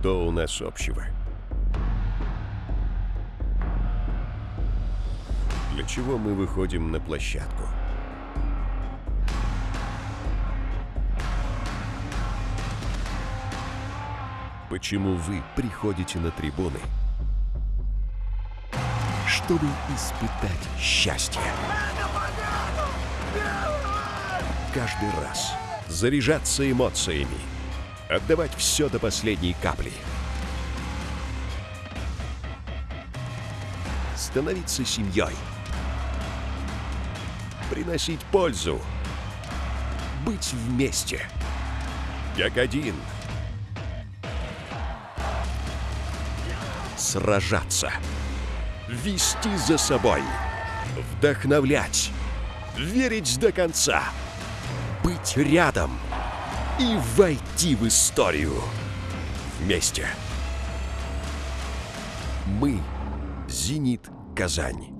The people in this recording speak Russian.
Что у нас общего? Для чего мы выходим на площадку? Почему вы приходите на трибуны? Чтобы испытать счастье. Каждый раз заряжаться эмоциями, отдавать все до последней капли. Становиться семьей. Приносить пользу. Быть вместе. Как один. Сражаться. Вести за собой. Вдохновлять. Верить до конца. Быть рядом. И войти в историю. Вместе. Мы. Зенит Казань.